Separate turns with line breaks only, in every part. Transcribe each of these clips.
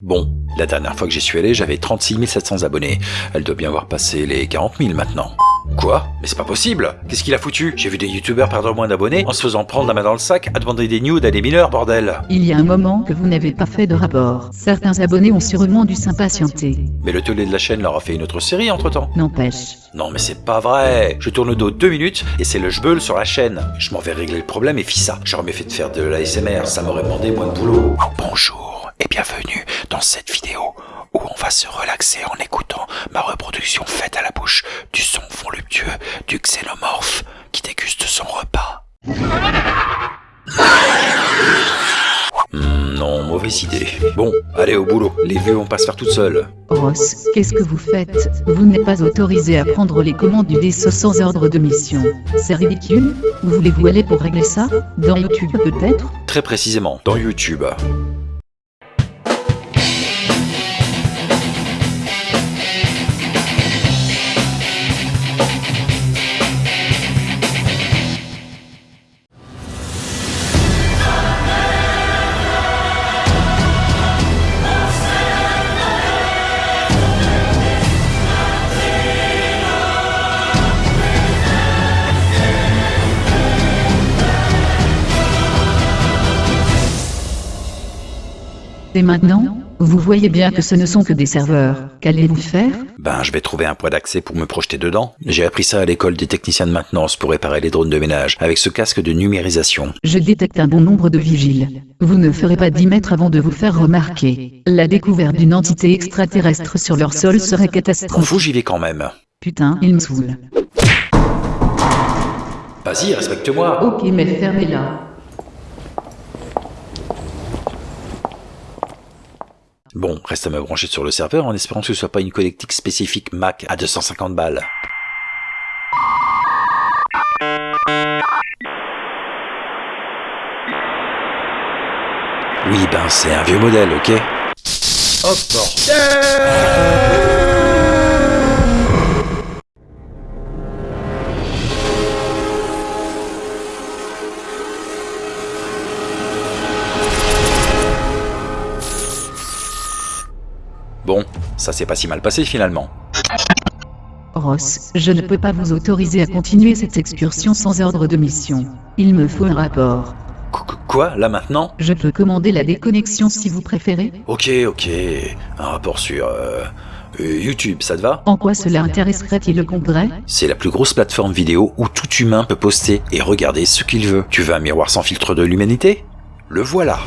Bon, la dernière fois que j'y suis allé, j'avais 36 700 abonnés. Elle doit bien avoir passé les 40 000 maintenant. Quoi? Mais c'est pas possible Qu'est-ce qu'il a foutu? J'ai vu des youtubeurs perdre moins d'abonnés en se faisant prendre la main dans le sac à demander des nudes à des mineurs, bordel
Il y a un moment que vous n'avez pas fait de rapport. Certains abonnés ont sûrement dû s'impatienter.
Mais le télé de la chaîne leur a fait une autre série entre-temps.
N'empêche.
Non mais c'est pas vrai Je tourne le dos deux minutes et c'est le jbeul sur la chaîne. Je m'en vais régler le problème et fis ça. J'aurais mieux fait de faire de l'ASMR, ça m'aurait demandé moins de boulot. Bonjour et bienvenue dans cette vidéo où on va se relaxer en écoutant ma reproduction faite à la bouche du son voluptueux du xénomorphe qui déguste son repas. Hmm, non, mauvaise idée. Bon, allez au boulot, les vues vont pas se faire toutes seules.
Ross, qu'est-ce que vous faites? Vous n'êtes pas autorisé à prendre les commandes du DSO sans ordre de mission. C'est ridicule Où voulez-vous aller pour régler ça? Dans YouTube peut-être?
Très précisément, dans YouTube.
Et maintenant Vous voyez bien que ce ne sont que des serveurs. Qu'allez-vous faire?
Ben, je vais trouver un point d'accès pour me projeter dedans. J'ai appris ça à l'école des techniciens de maintenance pour réparer les drones de ménage, avec ce casque de numérisation.
Je détecte un bon nombre de vigiles. Vous ne ferez pas 10 mètres avant de vous faire remarquer. La découverte d'une entité extraterrestre sur leur sol serait catastrophique.
fous, j'y vais quand même.
Putain, il me saoule.
Vas-y, respecte-moi.
Ok, mais fermez-la.
Bon, reste à me brancher sur le serveur en espérant que ce soit pas une connectique spécifique Mac à 250 balles. Oui, ben c'est un vieux modèle, ok? Ça s'est pas si mal passé finalement.
Ross, je ne peux pas vous autoriser à continuer cette excursion sans ordre de mission. Il me faut un rapport.
Qu- qu- Quoi, là maintenant?
Je peux commander la déconnexion si vous préférez.
Ok, ok. Un rapport sur euh, euh, YouTube, ça te va?
En quoi cela intéresserait-il le Congrès
C'est la plus grosse plateforme vidéo où tout humain peut poster et regarder ce qu'il veut. Tu veux un miroir sans filtre de l'humanité? Le voilà.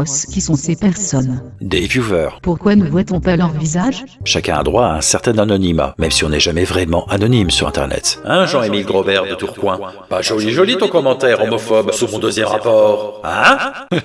Ross, qui sont ces personnes?
Des viewers.
Pourquoi ne voit-on pas leur visage?
Chacun a droit à un certain anonymat, même si on n'est jamais vraiment anonyme sur Internet. Hein, Jean-Émile Grobert de Tourcoing? Pas joli joli ton commentaire homophobe sous mon deuxième rapport. Hein?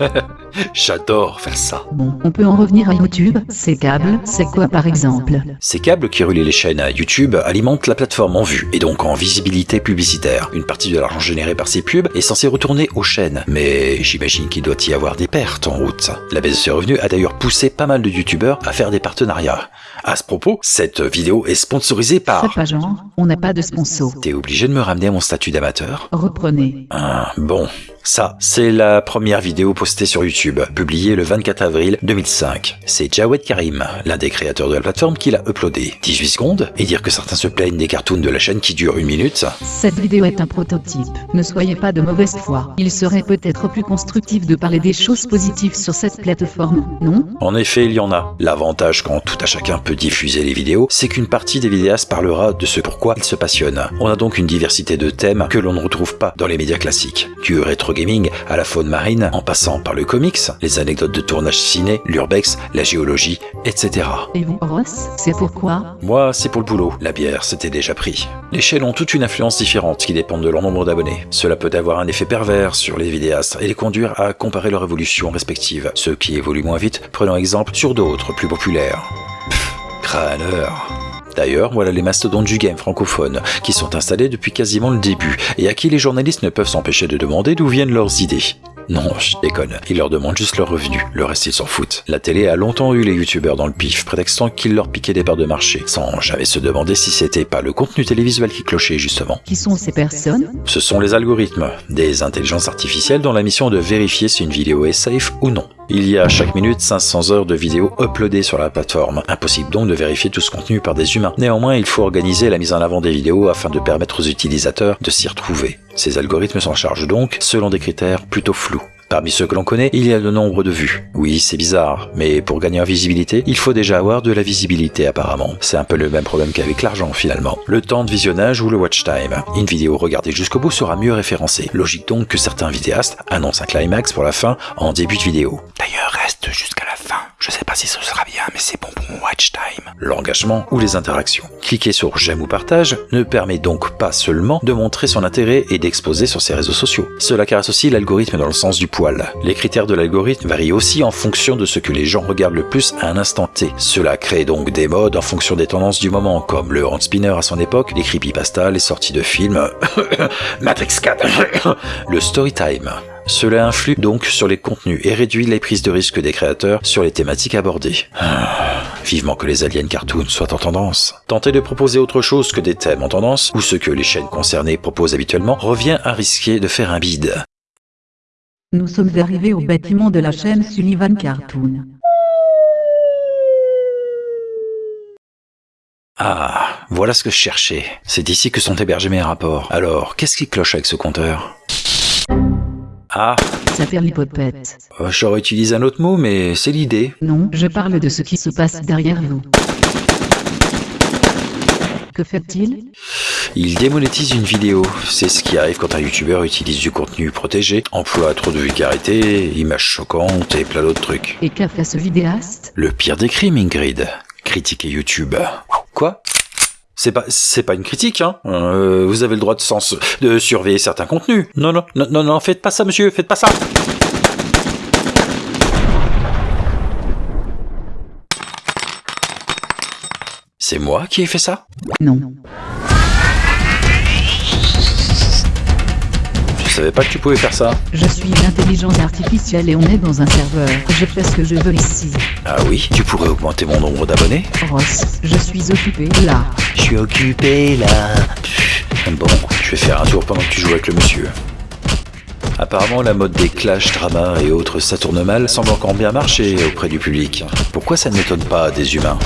J'adore faire ça.
Bon, on peut en revenir à YouTube. Ces câbles, c'est quoi par exemple?
Ces câbles qui relient les chaînes à YouTube alimentent la plateforme en vue, et donc en visibilité publicitaire. Une partie de l'argent généré par ces pubs est censée retourner aux chaînes, mais j'imagine qu'il doit y avoir des pertes en route. La baisse de ces revenus a d'ailleurs poussé pas mal de youtubeurs à faire des partenariats. À ce propos, cette vidéo est sponsorisée par...
pas genre, on n'a pas de sponsor.
T'es obligé de me ramener à mon statut d'amateur
Reprenez.
Ah, bon. Ça, c'est la première vidéo postée sur YouTube, publiée le 24 avril 2005. C'est Jawed Karim, l'un des créateurs de la plateforme, qui l'a uploadé. 18 secondes, et dire que certains se plaignent des cartoons de la chaîne qui durent une minute,
Cette vidéo est un prototype. Ne soyez pas de mauvaise foi. Il serait peut-être plus constructif de parler des choses positives sur cette plateforme, non?
En effet, il y en a. L'avantage quand tout à chacun peut diffuser les vidéos, c'est qu'une partie des vidéastes parlera de ce pourquoi ils se passionnent. On a donc une diversité de thèmes que l'on ne retrouve pas dans les médias classiques. Du rétro gaming à la faune marine, en passant par le comics, les anecdotes de tournage ciné, l'urbex, la géologie, etc.
Et vous, Ross C'est pourquoi?
Moi, c'est pour le boulot. La bière, c'était déjà pris. Les chaînes ont toute une influence différente qui dépendent de leur nombre d'abonnés. Cela peut avoir un effet pervers sur les vidéastes et les conduire à comparer leur évolution respective. Ceux qui évoluent moins vite, prenant exemple sur d'autres plus populaires. Pff, crâneur. D'ailleurs, voilà les mastodontes du game francophone, qui sont installés depuis quasiment le début, et à qui les journalistes ne peuvent s'empêcher de demander d'où viennent leurs idées. Non, je déconne. Ils leur demandent juste leur revenu. Le reste, ils s'en foutent. La télé a longtemps eu les youtubeurs dans le pif, prétextant qu'ils leur piquaient des parts de marché, sans jamais se demander si c'était pas le contenu télévisuel qui clochait justement.
Qui sont ces personnes?
Ce sont les algorithmes, des intelligences artificielles dont la mission est de vérifier si une vidéo est safe ou non. Il y a chaque minute 500 heures de vidéos uploadées sur la plateforme. Impossible donc de vérifier tout ce contenu par des humains. Néanmoins, il faut organiser la mise en avant des vidéos afin de permettre aux utilisateurs de s'y retrouver. Ces algorithmes s'en chargent donc selon des critères plutôt flous. Parmi ceux que l'on connaît, il y a le nombre de vues. Oui, c'est bizarre, mais pour gagner en visibilité, il faut déjà avoir de la visibilité apparemment. C'est un peu le même problème qu'avec l'argent finalement. Le temps de visionnage ou le watch time. Une vidéo regardée jusqu'au bout sera mieux référencée. Logique donc que certains vidéastes annoncent un climax pour la fin en début de vidéo. D'ailleurs, reste jusqu'à. Je sais pas si ce sera bien, mais c'est bon pour mon watch time. L'engagement ou les interactions. Cliquer sur j'aime ou partage ne permet donc pas seulement de montrer son intérêt et d'exposer sur ses réseaux sociaux. Cela caresse aussi l'algorithme dans le sens du poil. Les critères de l'algorithme varient aussi en fonction de ce que les gens regardent le plus à un instant T. Cela crée donc des modes en fonction des tendances du moment, comme le hand spinner à son époque, les creepypasta, les sorties de films, Matrix 4, le story time. Cela influe donc sur les contenus et réduit les prises de risque des créateurs sur les thématiques abordées. Ah, vivement que les aliens cartoons soient en tendance. Tenter de proposer autre chose que des thèmes en tendance, ou ce que les chaînes concernées proposent habituellement, revient à risquer de faire un bide.
Nous sommes arrivés au bâtiment de la chaîne Sullivan Cartoon.
Ah, voilà ce que je cherchais. C'est ici que sont hébergés mes rapports. Alors, qu'est-ce qui cloche avec ce compteur? Ah,
l'hypopète.
euh, j'aurais utilisé un autre mot, mais c'est l'idée.
Non, je parle de ce qui se passe derrière vous. Que fait-il?
Il démonétise une vidéo. C'est ce qui arrive quand un youtubeur utilise du contenu protégé, emploie trop de vulgarité, images choquantes et plein d'autres trucs.
Et qu'a fait ce vidéaste?
Le pire des crimes, Ingrid. Critiquer YouTube. Quoi? C'est pas, c'est pas une critique, hein. Euh, vous avez le droit de, sens, de surveiller certains contenus. Non, non, non, non, non, faites pas ça, monsieur, faites pas ça. C'est moi qui ai fait ça?
Non.
Je savais pas que tu pouvais faire ça.
Je suis une intelligence artificielle et on est dans un serveur. Je fais ce que je veux ici.
Ah oui, tu pourrais augmenter mon nombre d'abonnés
Ross, je suis occupé là.
Je suis occupé là. Bon, je vais faire un tour pendant que tu joues avec le monsieur. Apparemment, la mode des clashs, dramas et autres ça tourne mal semble encore bien marcher auprès du public. Pourquoi ça ne m'étonne pas des humains?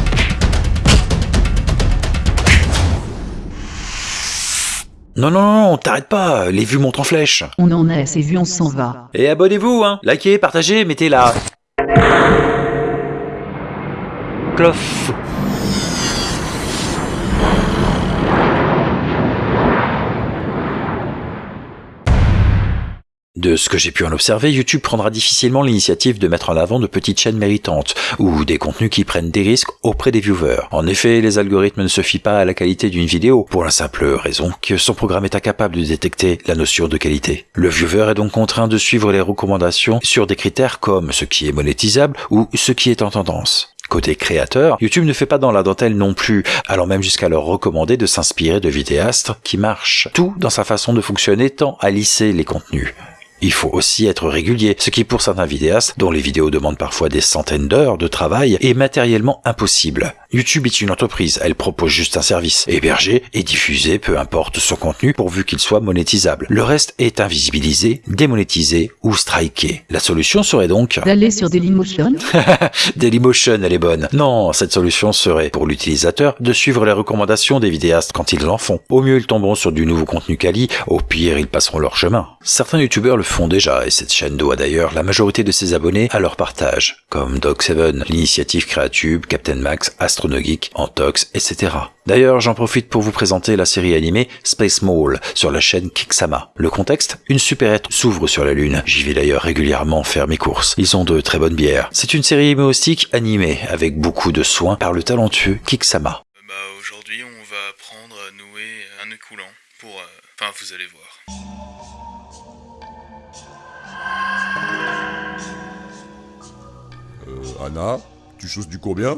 Non, non, non, t'arrête pas, les vues montent en flèche.
On en est assez vu, on s'en va.
Et abonnez-vous, hein Likez, partagez, mettez la... Clof. De ce que j'ai pu en observer, YouTube prendra difficilement l'initiative de mettre en avant de petites chaînes méritantes ou des contenus qui prennent des risques auprès des viewers. En effet, les algorithmes ne se fient pas à la qualité d'une vidéo pour la simple raison que son programme est incapable de détecter la notion de qualité. Le viewer est donc contraint de suivre les recommandations sur des critères comme ce qui est monétisable ou ce qui est en tendance. Côté créateur, YouTube ne fait pas dans la dentelle non plus, allant même jusqu'à leur recommander de s'inspirer de vidéastes qui marchent. Tout dans sa façon de fonctionner tend à lisser les contenus. Il faut aussi être régulier, ce qui pour certains vidéastes, dont les vidéos demandent parfois des centaines d'heures de travail, est matériellement impossible. YouTube est une entreprise, elle propose juste un service, héberger et diffuser peu importe son contenu pourvu qu'il soit monétisable. Le reste est invisibilisé, démonétisé ou striké. La solution serait donc...
D'aller sur Dailymotion
Dailymotion, elle est bonne. Non, cette solution serait, pour l'utilisateur, de suivre les recommandations des vidéastes quand ils en font. Au mieux, ils tomberont sur du nouveau contenu quali, au pire, ils passeront leur chemin. Certains youtubeurs le font déjà, et cette chaîne doit d'ailleurs la majorité de ses abonnés à leur partage, comme Dog7, l'initiative Creatube, Captain Max, Astronogeek, Antox, etc. D'ailleurs, j'en profite pour vous présenter la série animée Space Mall sur la chaîne Kiksama. Le contexte Une supérette s'ouvre sur la Lune. J'y vais d'ailleurs régulièrement faire mes courses. Ils ont de très bonnes bières. C'est une série humoristique animée avec beaucoup de soin par le talentueux Kiksama.
Bah aujourd'hui on va apprendre à nouer un nœud coulant pour... euh, Enfin vous allez voir.
Anna, tu choses du combien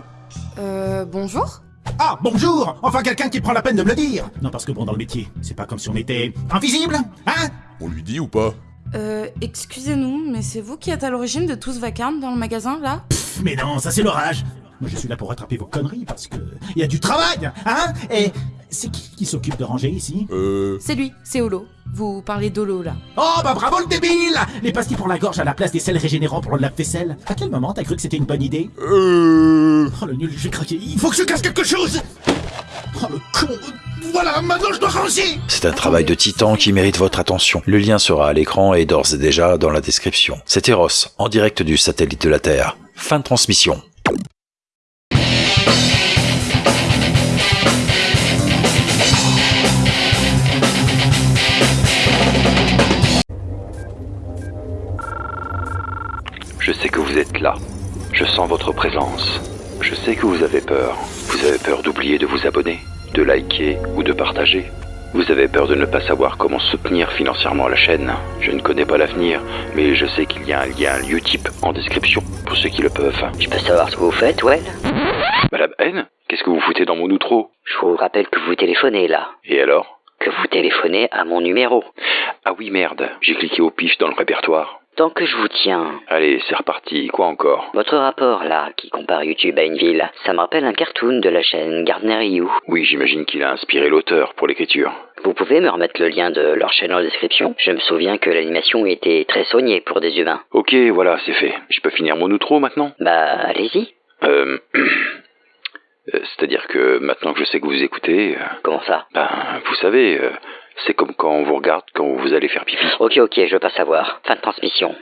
Euh, bonjour.
Ah, bonjour. Enfin quelqu'un qui prend la peine de me le dire. Non, parce que bon, dans le métier, c'est pas comme si on était invisible, hein?
On lui dit ou pas?
Euh, excusez-nous, mais c'est vous qui êtes à l'origine de tout ce vacarme dans le magasin, là?
Mais non, ça c'est l'orage. Moi je suis là pour rattraper vos conneries parce que il y a du travail, hein? Et c'est qui qui s'occupe de ranger ici
Euh...
C'est lui, c'est Olo. Vous parlez d'Olo, là.
Oh bah bravo le débile Les pastilles pour la gorge à la place des sels régénérants pour le lave-vaisselle. À quel moment t'as cru que c'était une bonne idée
Euh...
Oh le nul, j'ai craqué. Il faut que je casse quelque chose Oh le con Voilà, maintenant je dois ranger
C'est un travail de titan qui mérite votre attention. Le lien sera à l'écran et d'ores et déjà dans la description. C'était Ross, en direct du satellite de la Terre. Fin de transmission.
Je sais que vous êtes là. Je sens votre présence. Je sais que vous avez peur. Vous avez peur d'oublier de vous abonner, de liker ou de partager. Vous avez peur de ne pas savoir comment soutenir financièrement la chaîne. Je ne connais pas l'avenir, mais je sais qu'il y a un lien Utip en description pour ceux qui le peuvent.
Je peux savoir ce que vous faites, Well?
Madame N, qu'est-ce que vous foutez dans mon outro?
Je vous rappelle que vous téléphonez là.
Et alors?
Que vous téléphonez à mon numéro.
Ah oui merde, j'ai cliqué au pif dans le répertoire.
Tant que je vous tiens,
Allez, c'est reparti, quoi encore?
Votre rapport là, qui compare YouTube à une ville, ça me rappelle un cartoon de la chaîne Gardner You.
Oui, j'imagine qu'il a inspiré l'auteur pour l'écriture.
Vous pouvez me remettre le lien de leur chaîne en description? Je me souviens que l'animation était très soignée pour des humains.
Ok, voilà, c'est fait. Je peux finir mon outro maintenant?
Bah, allez-y.
Euh... euh, C'est-à-dire que maintenant que je sais que vous écoutez, euh,
Comment ça?
ben, vous savez, euh, c'est comme quand on vous regarde quand vous allez faire pipi.
Ok, ok, je veux pas savoir. Fin de transmission.